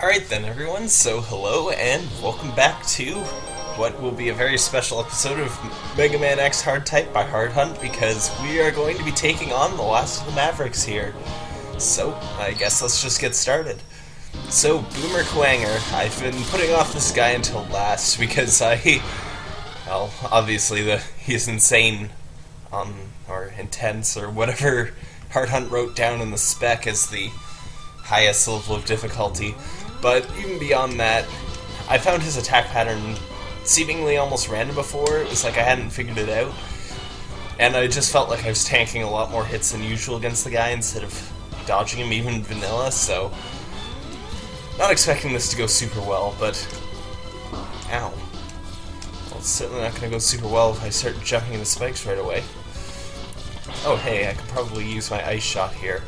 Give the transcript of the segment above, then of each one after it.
Alright then, everyone, so hello and welcome back to what will be a very special episode of Mega Man X Hard Type by Hard Hunt because we are going to be taking on the last of the Mavericks here. So, I guess let's just get started. So, Boomer Kuwanger, I've been putting off this guy until last because I. Well, obviously, the he's insane, um, or intense, or whatever Hard Hunt wrote down in the spec as the highest level of difficulty. But even beyond that, I found his attack pattern seemingly almost random before. It was like I hadn't figured it out. And I just felt like I was tanking a lot more hits than usual against the guy instead of dodging him even vanilla, so... Not expecting this to go super well, but... Ow. Well, it's certainly not going to go super well if I start jumping into spikes right away. Oh hey, I could probably use my ice shot here.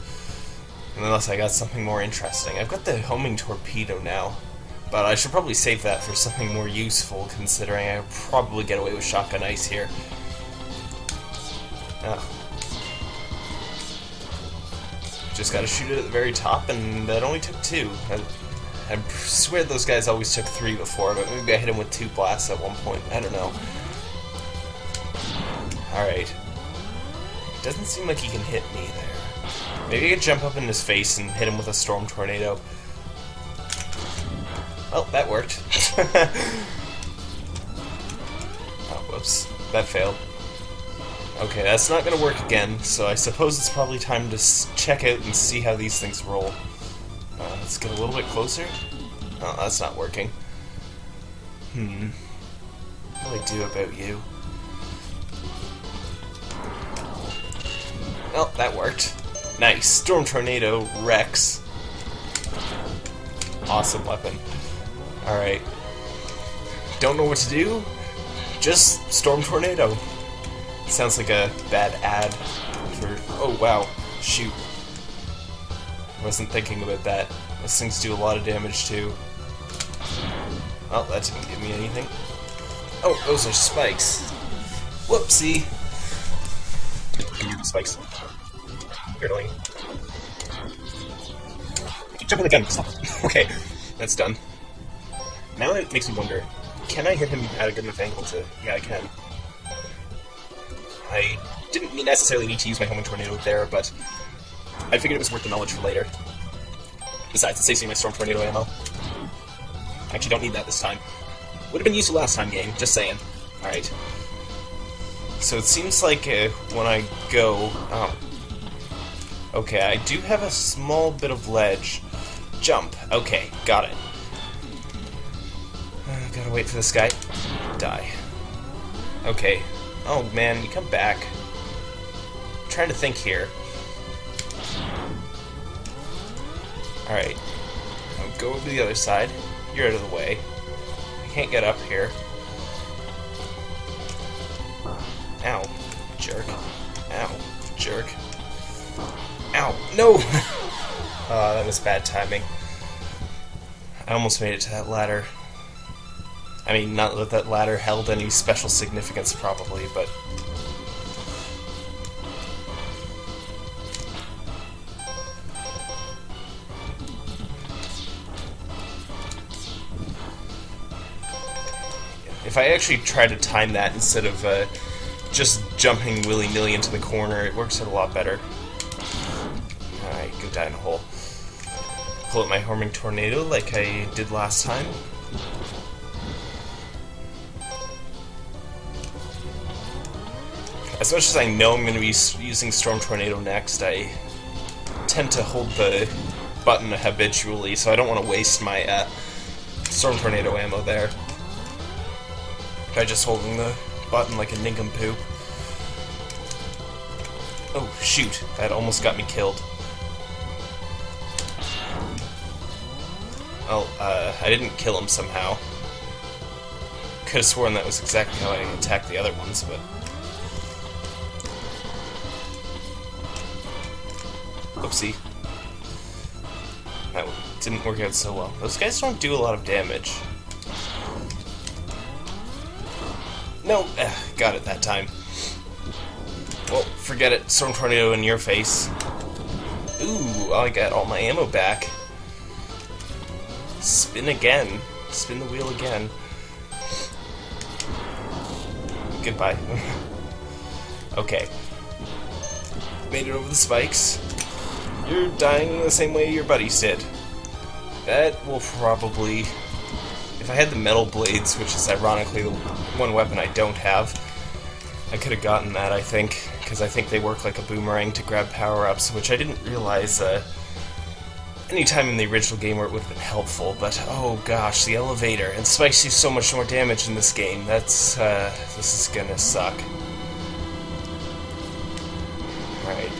Unless I got something more interesting. I've got the homing torpedo now. But I should probably save that for something more useful, considering I probably get away with shotgun ice here. Oh. Just gotta shoot it at the very top, and that only took two. I, I swear those guys always took three before, but maybe I hit him with two blasts at one point. I don't know. Alright. Doesn't seem like he can hit me there. Maybe I could jump up in his face and hit him with a storm tornado. Well, that worked. oh, whoops. That failed. Okay, that's not gonna work again, so I suppose it's probably time to check out and see how these things roll. Uh, let's get a little bit closer. Oh, that's not working. Hmm. What do I do about you? Well, that worked. Nice. Storm Tornado Rex. Awesome weapon. Alright. Don't know what to do? Just Storm Tornado. Sounds like a bad ad for... Oh, wow. Shoot. I wasn't thinking about that. Those things do a lot of damage, too. Well, that didn't give me anything. Oh, those are spikes. Whoopsie. Spikes. Keep jumping the gun. Stop. okay, that's done. Now it makes me wonder, can I hit him at a good enough angle to... Yeah, I can. I didn't necessarily need to use my homing tornado there, but I figured it was worth the knowledge for later. Besides, it's saving my storm tornado ammo. Actually don't need that this time. Would have been useful last time, game. Just saying. Alright. So it seems like uh, when I go... Oh, Okay, I do have a small bit of ledge. Jump. Okay, got it. Uh, gotta wait for this guy. Die. Okay. Oh man, you come back. I'm trying to think here. Alright. I'll go over to the other side. You're out of the way. I can't get up here. Ow. Jerk. Ow. Jerk. Ow! No! uh, that was bad timing. I almost made it to that ladder. I mean, not that that ladder held any special significance, probably, but... If I actually try to time that instead of uh, just jumping willy-nilly into the corner, it works out a lot better go die in a hole. Pull up my homing tornado like I did last time. As much as I know I'm going to be using Storm Tornado next, I tend to hold the button habitually, so I don't want to waste my uh, Storm Tornado ammo there. By just holding the button like a nincompoop. Oh, shoot. That almost got me killed. Well, uh, I didn't kill him somehow. Could have sworn that was exactly how I attacked the other ones, but... Oopsie. That didn't work out so well. Those guys don't do a lot of damage. No, eh, got it that time. Well, forget it. Storm Tornado in your face. Ooh, I got all my ammo back. Spin again. Spin the wheel again. Goodbye. okay. Made it over the spikes. You're dying the same way your buddies did. That will probably... If I had the metal blades, which is ironically the one weapon I don't have, I could have gotten that, I think, because I think they work like a boomerang to grab power-ups, which I didn't realize uh, any time in the original game where it would have been helpful, but oh gosh, the elevator. And spikes do so much more damage in this game. That's, uh, this is gonna suck. Alright.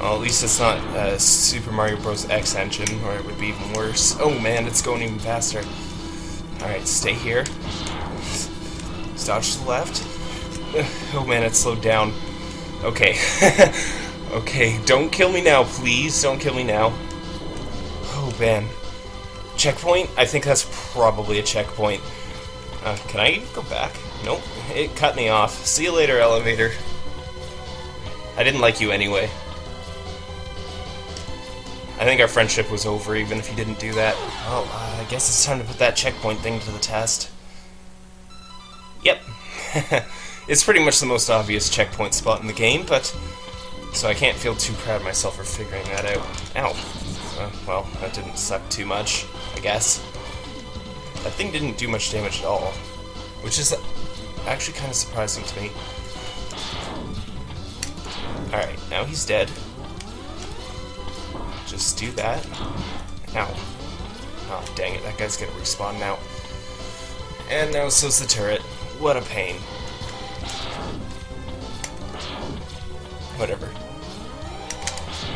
Well, at least it's not uh, Super Mario Bros. X engine, or it would be even worse. Oh man, it's going even faster. Alright, stay here. Dodge to the left. Oh man, it slowed down. Okay. okay, don't kill me now, please. Don't kill me now. Man. Checkpoint? I think that's probably a checkpoint. Uh, can I go back? Nope. It cut me off. See you later, elevator. I didn't like you anyway. I think our friendship was over even if you didn't do that. Oh, uh, I guess it's time to put that checkpoint thing to the test. Yep. it's pretty much the most obvious checkpoint spot in the game, but... So I can't feel too proud of myself for figuring that out. Ow. Uh, well, that didn't suck too much, I guess. That thing didn't do much damage at all. Which is actually kind of surprising to me. Alright, now he's dead. Just do that. Ow. Oh, dang it, that guy's gonna respawn now. And now so's the turret. What a pain. Whatever.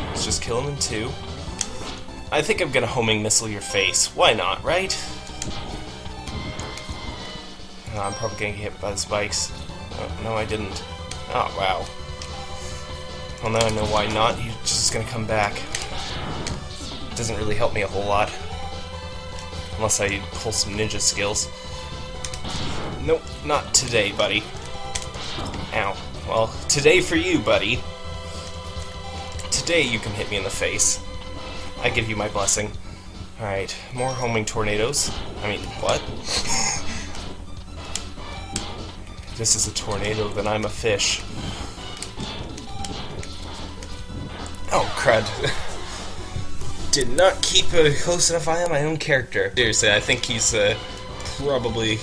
Let's just kill him in two. I think I'm gonna homing missile your face. Why not, right? Oh, I'm probably gonna get hit by the spikes. Oh, no, I didn't. Oh, wow. Well, now I know why not. He's just gonna come back. Doesn't really help me a whole lot. Unless I pull some ninja skills. Nope, not today, buddy. Ow. Well, today for you, buddy. Today you can hit me in the face. I give you my blessing. Alright, more homing tornadoes. I mean, what? this is a tornado, then I'm a fish. Oh, crud. Did not keep a close enough eye on my own character. Seriously, I think he's uh, probably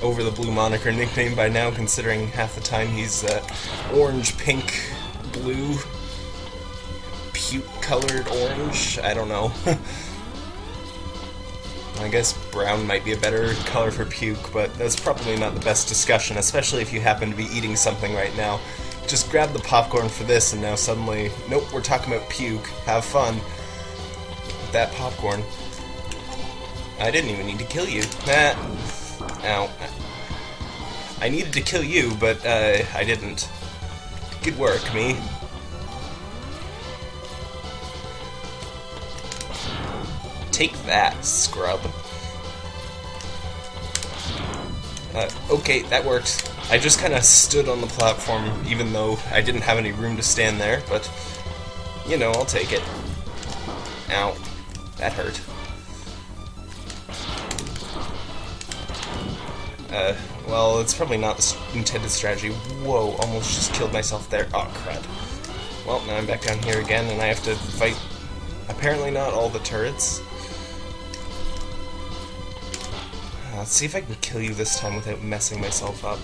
over the blue moniker nickname by now, considering half the time he's uh, orange, pink, blue, puke-colored orange. I don't know. I guess brown might be a better color for puke, but that's probably not the best discussion, especially if you happen to be eating something right now. Just grab the popcorn for this, and now suddenly, nope, we're talking about puke. Have fun. With that popcorn. I didn't even need to kill you. Nah. Ow. I needed to kill you, but uh, I didn't. Good work, me. Take that, scrub. Uh, okay, that worked. I just kind of stood on the platform, even though I didn't have any room to stand there, but, you know, I'll take it. Ow. That hurt. Uh, well, it's probably not the intended strategy. Whoa, almost just killed myself there. Oh, crap. Well, now I'm back down here again, and I have to fight, apparently not all the turrets. Let's see if I can kill you this time without messing myself up.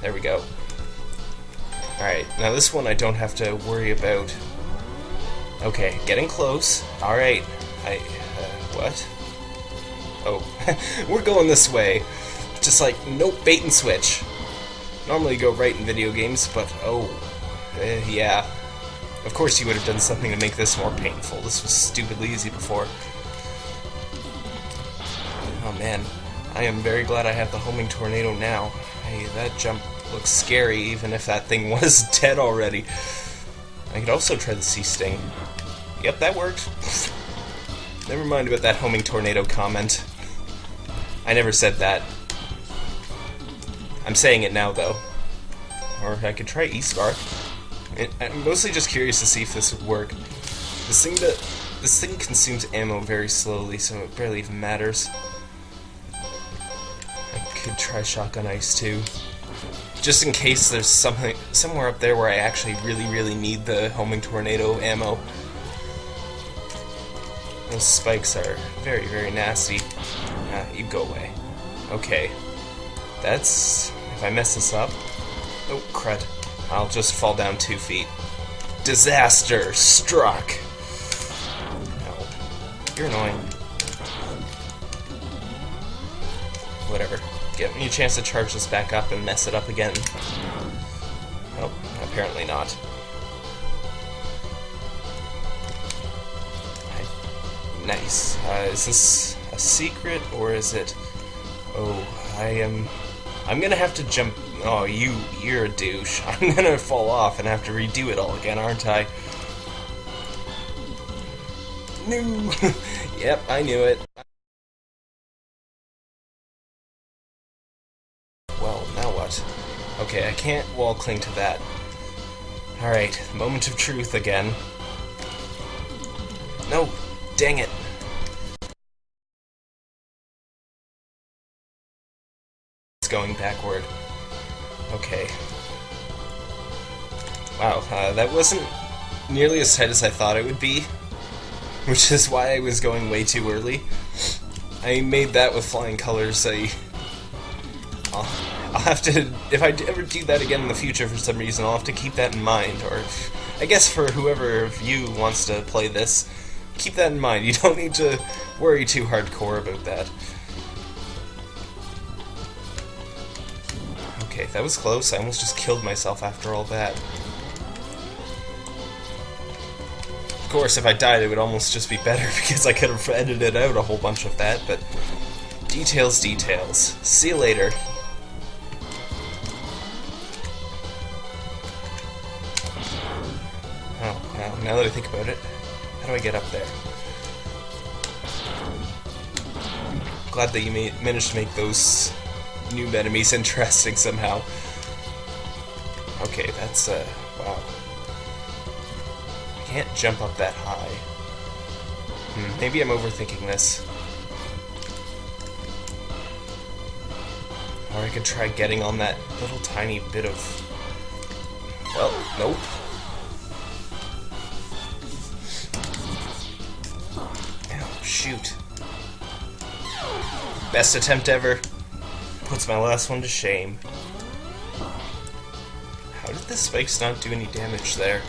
There we go. Alright, now this one I don't have to worry about. Okay, getting close. Alright. I... Uh, what? Oh, we're going this way. Just like, nope, bait and switch. Normally go right in video games, but oh, uh, yeah. Of course you would have done something to make this more painful. This was stupidly easy before. Man, I am very glad I have the homing tornado now. Hey, that jump looks scary, even if that thing was dead already. I could also try the sea sting. Yep, that worked. Never mind about that homing tornado comment. I never said that. I'm saying it now, though. Or I could try E-Spark. I'm mostly just curious to see if this would work. This thing that This thing consumes ammo very slowly, so it barely even matters. Could try shotgun ice too. Just in case there's something somewhere up there where I actually really, really need the homing tornado ammo. Those spikes are very, very nasty. Ah, you go away. Okay. That's... If I mess this up... Oh, crud. I'll just fall down two feet. Disaster struck! No. You're annoying. Whatever. Give me a chance to charge this back up and mess it up again. Oh, apparently not. Nice. Uh, is this a secret, or is it... Oh, I am... I'm gonna have to jump... Oh, you, you're a douche. I'm gonna fall off and have to redo it all again, aren't I? No! yep, I knew it. Okay, I can't wall cling to that. Alright, moment of truth again. No, Dang it. It's going backward. Okay. Wow, uh, that wasn't nearly as tight as I thought it would be, which is why I was going way too early. I made that with flying colors. I, I'll, have to, if I ever do that again in the future for some reason, I'll have to keep that in mind. Or, I guess for whoever of you wants to play this, keep that in mind. You don't need to worry too hardcore about that. Okay, that was close. I almost just killed myself after all that. Of course, if I died, it would almost just be better because I could have edited out a whole bunch of that, but details, details. See you later. Now, that I think about it, how do I get up there? Glad that you made, managed to make those new enemies interesting somehow. Okay, that's, uh, wow. I can't jump up that high. Hmm, maybe I'm overthinking this. Or I could try getting on that little tiny bit of... Well, nope. Shoot. Best attempt ever. Puts my last one to shame. How did the spikes not do any damage there?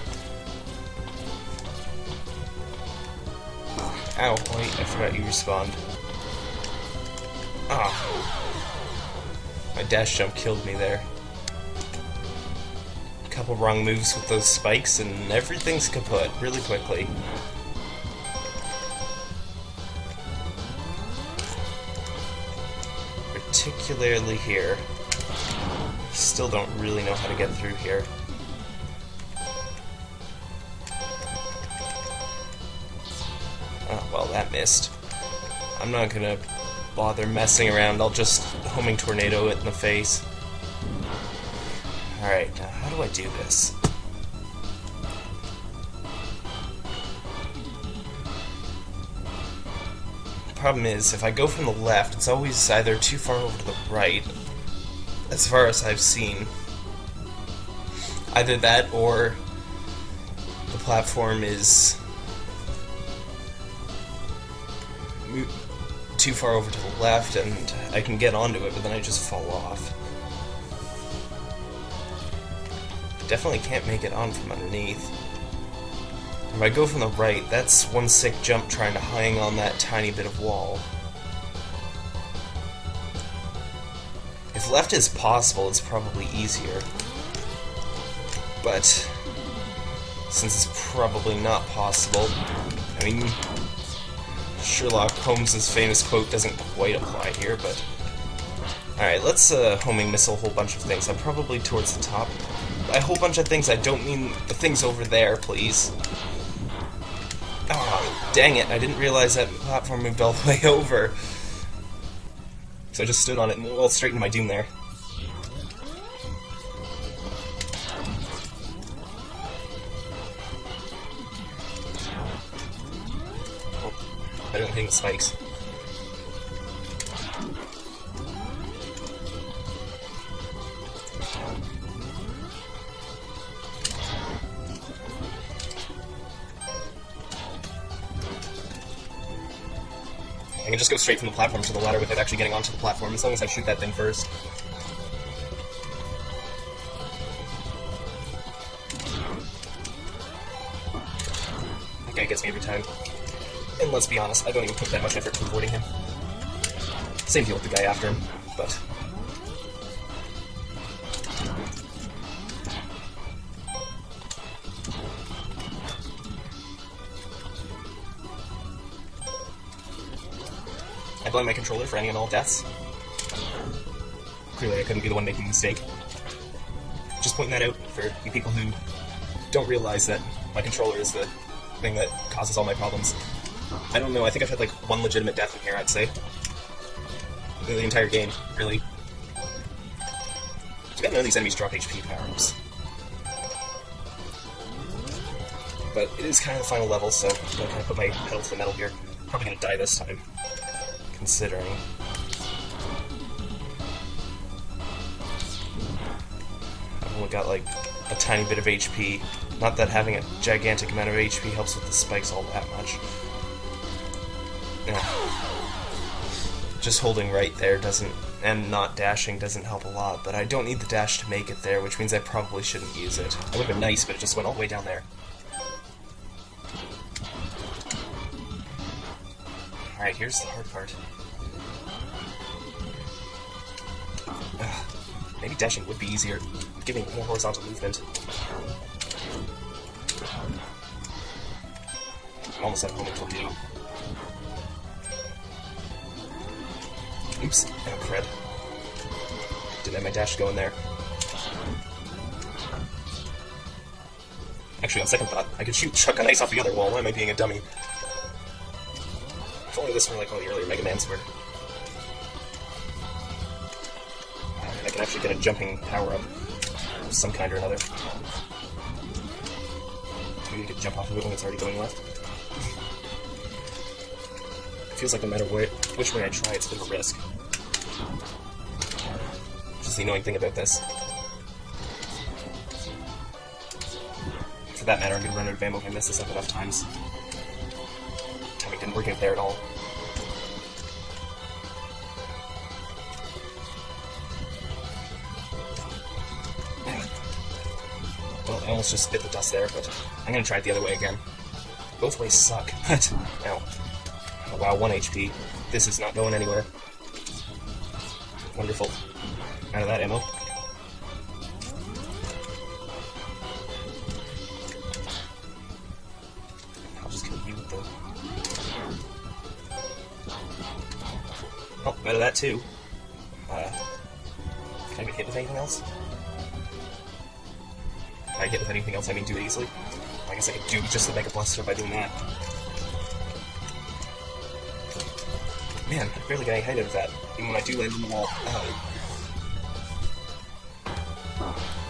Ow, wait, I forgot you respawned. Ah. My dash jump killed me there. A couple wrong moves with those spikes and everything's kaput really quickly. Particularly here. Still don't really know how to get through here. Oh, well, that missed. I'm not gonna bother messing around, I'll just homing tornado it in the face. Alright, now how do I do this? Problem is, if I go from the left, it's always either too far over to the right, as far as I've seen. Either that, or the platform is too far over to the left, and I can get onto it, but then I just fall off. Definitely can't make it on from underneath. If I go from the right, that's one sick jump trying to hang on that tiny bit of wall. If left is possible, it's probably easier. But, since it's probably not possible, I mean, Sherlock Holmes' famous quote doesn't quite apply here, but... Alright, let's uh, homing missile a whole bunch of things. I'm probably towards the top. A whole bunch of things, I don't mean the things over there, please. Oh, dang it, I didn't realize that platform moved all the way over. So I just stood on it and well straight into my doom there. Oh, I don't think the spikes. Can just go straight from the platform to the ladder without actually getting onto the platform, as long as I shoot that thing first. That guy gets me every time. And let's be honest, I don't even put that much effort to avoiding him. Same deal with the guy after him, but... blame my controller for any and all deaths. Clearly I couldn't be the one making the mistake. Just pointing that out for you people who don't realize that my controller is the thing that causes all my problems. I don't know, I think I've had like one legitimate death in here, I'd say. The entire game, really. Too bad none of these enemies drop HP power-ups. But it is kind of the final level, so I'm gonna kind of put my pedal to the metal here. Probably gonna die this time, considering. I've only got like a tiny bit of HP. Not that having a gigantic amount of HP helps with the spikes all that much. Yeah. Just holding right there doesn't, and not dashing doesn't help a lot, but I don't need the dash to make it there, which means I probably shouldn't use it. It would have been nice, but it just went all the way down there. Alright, here's the hard part. Ugh. Maybe dashing would be easier, giving more horizontal movement. Almost at home two. Oops, oh crud. Didn't have my dash going there. Actually, on second thought, I could shoot shotgun ice off the other wall. Why am I being a dummy? If only this were like all the earlier Mega Mans were. I can actually get a jumping power-up of some kind or another. Maybe you could jump off of it when it's already going left. It feels like no matter where, which way I try, it's a bit of a risk. Which is the annoying thing about this. For that matter, I'm gonna run out of ammo if I mess this up enough times. Didn't there at all. Well, I almost just spit the dust there, but I'm gonna try it the other way again. Both ways suck, but... Ow. Oh, wow, 1 HP. This is not going anywhere. Wonderful. Out of that ammo. Of that too. Uh, can I get hit with anything else? If I hit with anything else, I mean do it easily. I guess I could do just the Mega Blaster by doing that. Man, I barely got any height of that. Even when I do land on the wall. Oh.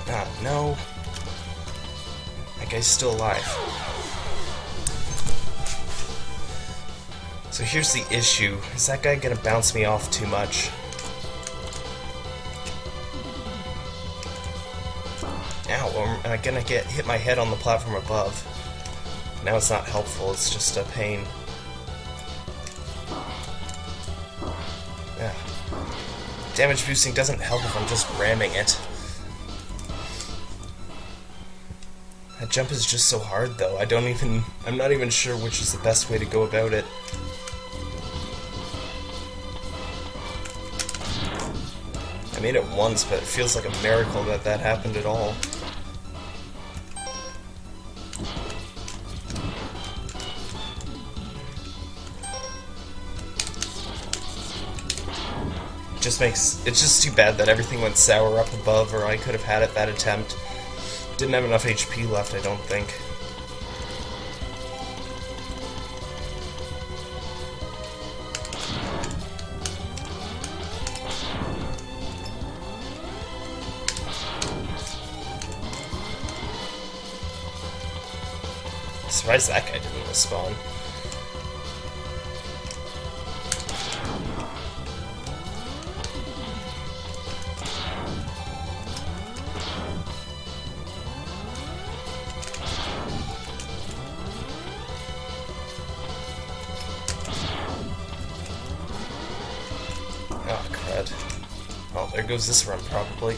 Ah, no. That guy's still alive. So here's the issue. Is that guy gonna bounce me off too much? Ow, am I gonna get hit my head on the platform above? Now it's not helpful, it's just a pain. Yeah. Damage boosting doesn't help if I'm just ramming it. That jump is just so hard though, I don't even... I'm not even sure which is the best way to go about it. Made it once, but it feels like a miracle that that happened at all. just makes it's just too bad that everything went sour up above or I could have had it that attempt. Didn't have enough HP left, I don't think. surprised that guy didn't even spawn. Oh, crud. Well, there goes this run, probably.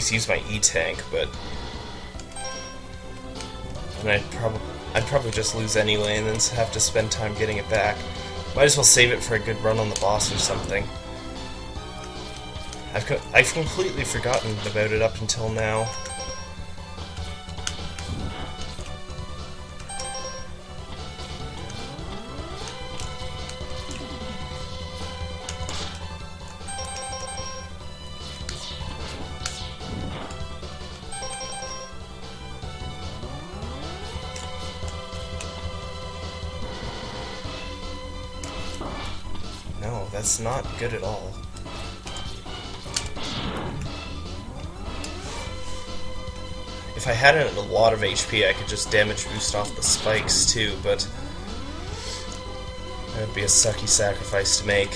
Always use my E-tank, but... And I'd probably... I'd probably just lose anyway and then have to spend time getting it back. Might as well save it for a good run on the boss or something. I've, co I've completely forgotten about it up until now. No, not good at all. If I had a lot of HP, I could just damage boost off the spikes too, but that would be a sucky sacrifice to make.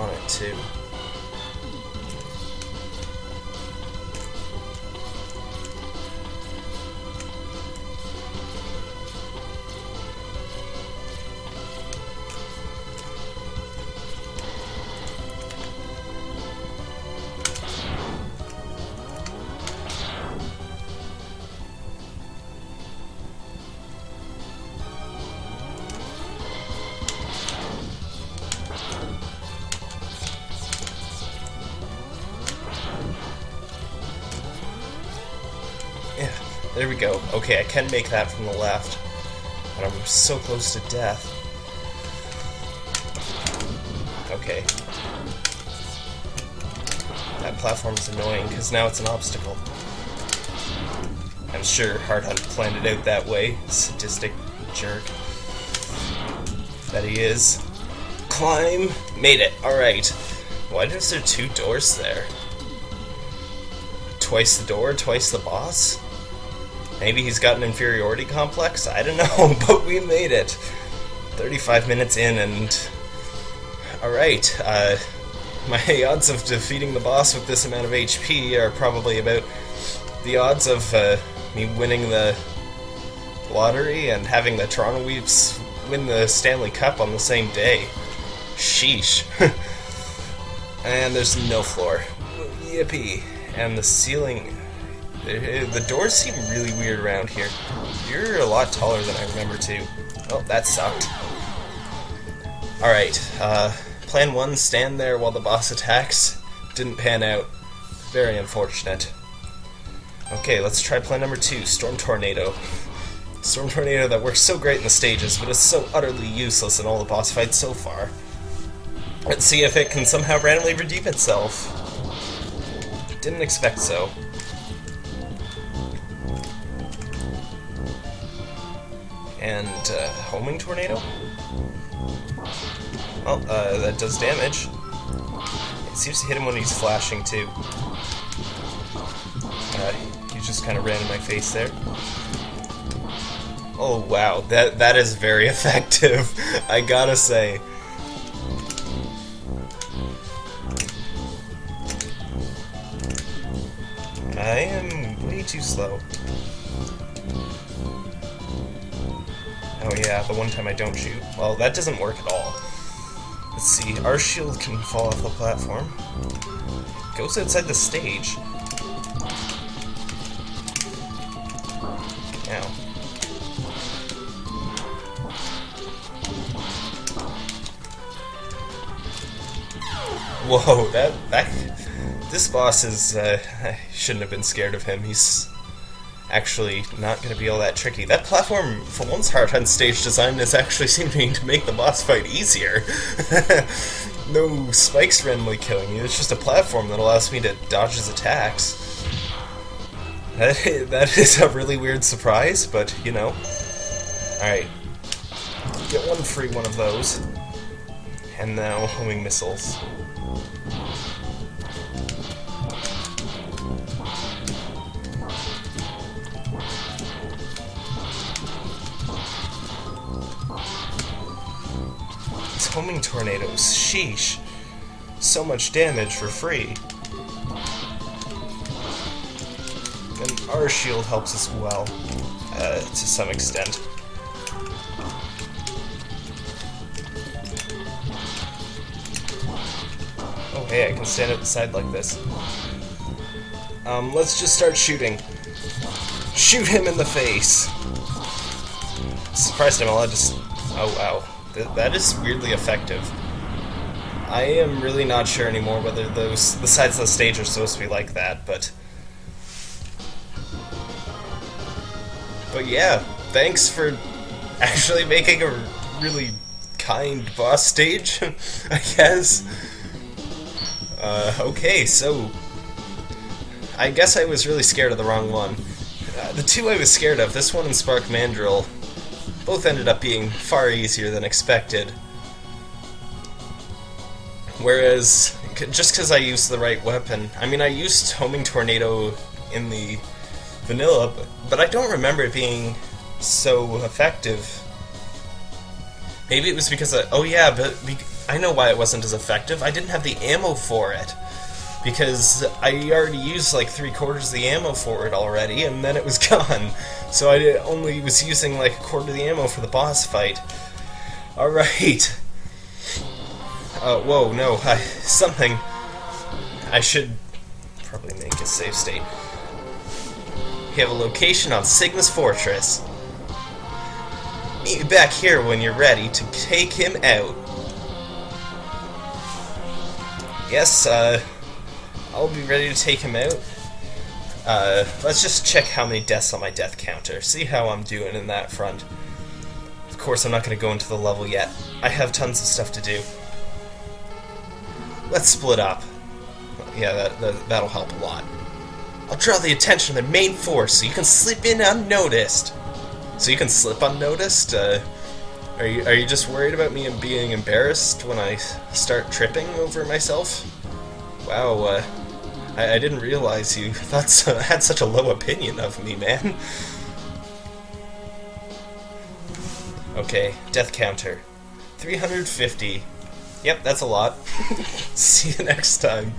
On it too. Go. Okay, I can make that from the left. But I'm so close to death. Okay. That platform's annoying, because now it's an obstacle. I'm sure Hard Hunt planned it out that way. Sadistic jerk. That he is. Climb! Made it. Alright. Why is there two doors there? Twice the door, twice the boss? Maybe he's got an inferiority complex? I don't know, but we made it. 35 minutes in and... Alright, uh, my odds of defeating the boss with this amount of HP are probably about the odds of uh, me winning the lottery and having the Toronto Weeps win the Stanley Cup on the same day. Sheesh. and there's no floor. Yippee. And the ceiling the the doors seem really weird around here. You're a lot taller than I remember too. Oh, that sucked. Alright, uh, plan one, stand there while the boss attacks. Didn't pan out. Very unfortunate. Okay, let's try plan number two, Storm Tornado. Storm Tornado that works so great in the stages, but is so utterly useless in all the boss fights so far. Let's see if it can somehow randomly redeem itself. Didn't expect so. And uh, homing tornado. Well, uh, that does damage. It seems to hit him when he's flashing too. Uh, he just kind of ran in my face there. Oh wow, that that is very effective. I gotta say. I am way too slow. Oh yeah, the one time I don't shoot. Well, that doesn't work at all. Let's see, our shield can fall off the platform. Goes outside the stage. Ow. Whoa, that that this boss is uh, I shouldn't have been scared of him. He's actually not going to be all that tricky. That platform, for once, Hard Hunt stage design is actually seeming to make the boss fight easier. no spikes randomly killing you. It's just a platform that allows me to dodge his attacks. That, that is a really weird surprise, but you know. Alright. Get one free one of those. And now homing missiles. Homing tornadoes. Sheesh. So much damage for free. And our shield helps as well, uh, to some extent. Oh hey, I can stand at the side like this. Um, let's just start shooting. Shoot him in the face! Surprised I'm allowed to Oh wow. Th that is weirdly effective. I am really not sure anymore whether those the sides of the stage are supposed to be like that, but But yeah, thanks for actually making a really kind boss stage, I guess. Uh, okay, so I guess I was really scared of the wrong one. Uh, the two I was scared of, this one and Spark Mandrill, both ended up being far easier than expected. Whereas, just because I used the right weapon, I mean, I used Homing Tornado in the vanilla, but, I don't remember it being so effective. Maybe it was because I, oh yeah, but I know why it wasn't as effective. I didn't have the ammo for it because I already used like three quarters of the ammo for it already, and then it was gone. So I only was using like a quarter of the ammo for the boss fight. All right. Uh, whoa, no, I, something. I should probably make a save state. You have a location on Sigma's Fortress. Meet me back here when you're ready to take him out. Yes, uh, I'll be ready to take him out. Uh, let's just check how many deaths on my death counter. See how I'm doing in that front. Of course, I'm not going to go into the level yet. I have tons of stuff to do. Let's split up. Yeah, that, that, that'll help a lot. I'll draw the attention of the main force so you can slip in unnoticed. So you can slip unnoticed? Uh, are you, are you just worried about me and being embarrassed when I start tripping over myself? Wow, uh, I, I didn't realize you thought so, had such a low opinion of me, man. Okay, death counter. 350. Yep, that's a lot. See you next time.